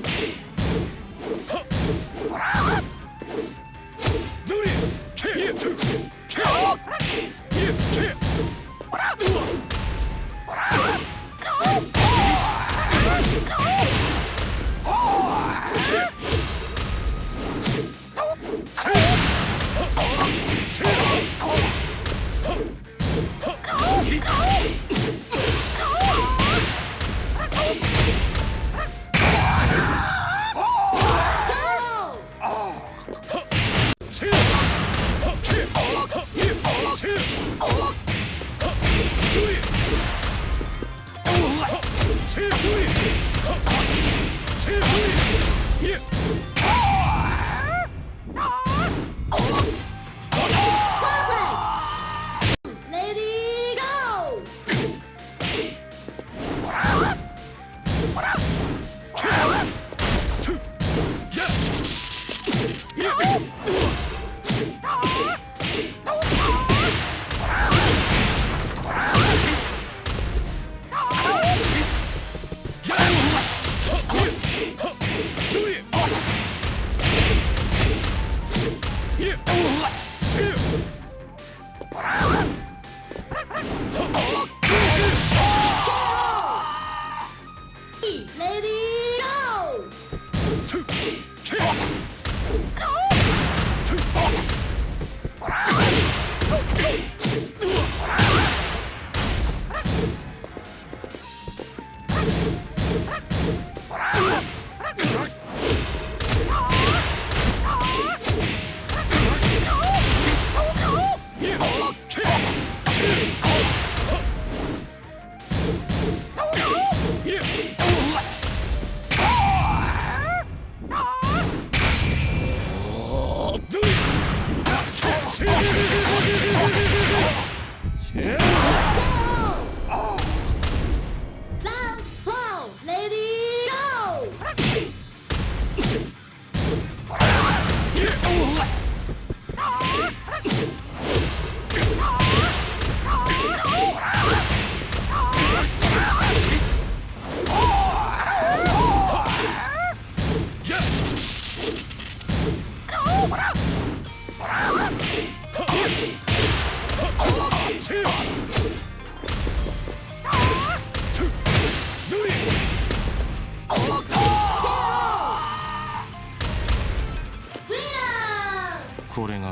Two. Lady, go! これが